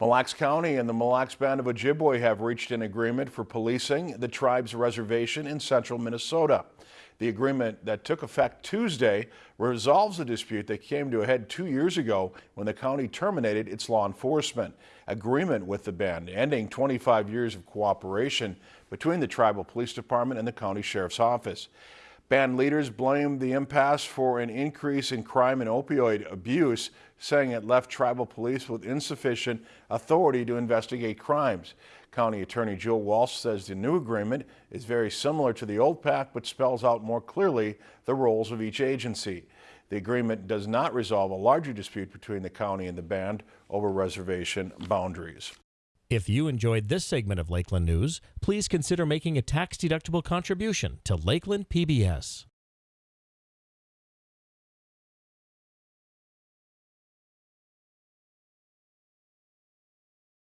Mille Lacs County and the Mille Lacs Band of Ojibwe have reached an agreement for policing the tribe's reservation in central Minnesota. The agreement that took effect Tuesday resolves the dispute that came to a head two years ago when the county terminated its law enforcement agreement with the band, ending 25 years of cooperation between the tribal police department and the county sheriff's office. Band leaders blamed the impasse for an increase in crime and opioid abuse, saying it left tribal police with insufficient authority to investigate crimes. County Attorney Joe Walsh says the new agreement is very similar to the old pact but spells out more clearly the roles of each agency. The agreement does not resolve a larger dispute between the county and the band over reservation boundaries. If you enjoyed this segment of Lakeland News, please consider making a tax-deductible contribution to Lakeland PBS.